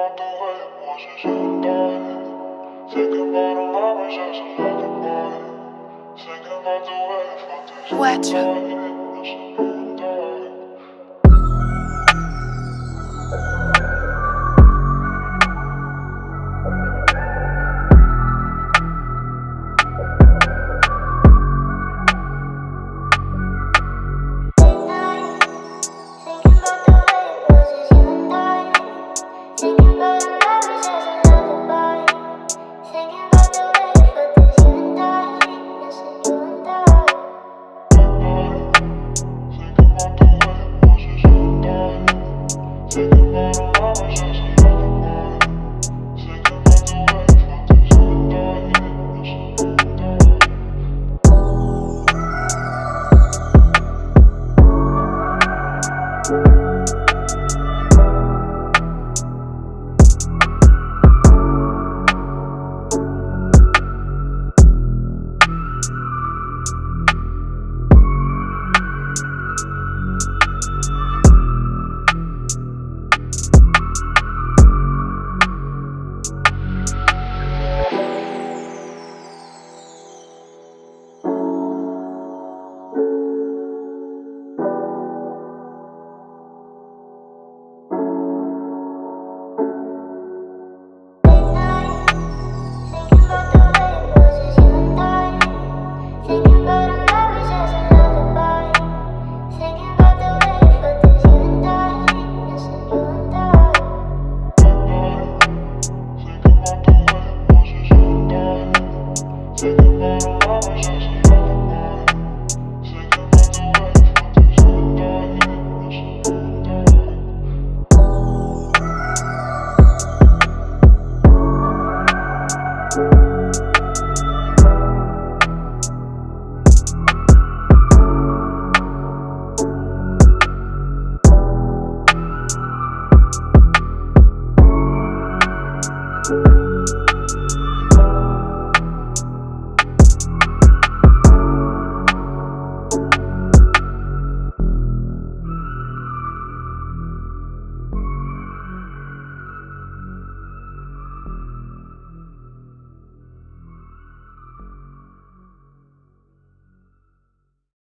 about the you. Thinking about. Thinking the way I fucked this Thank you.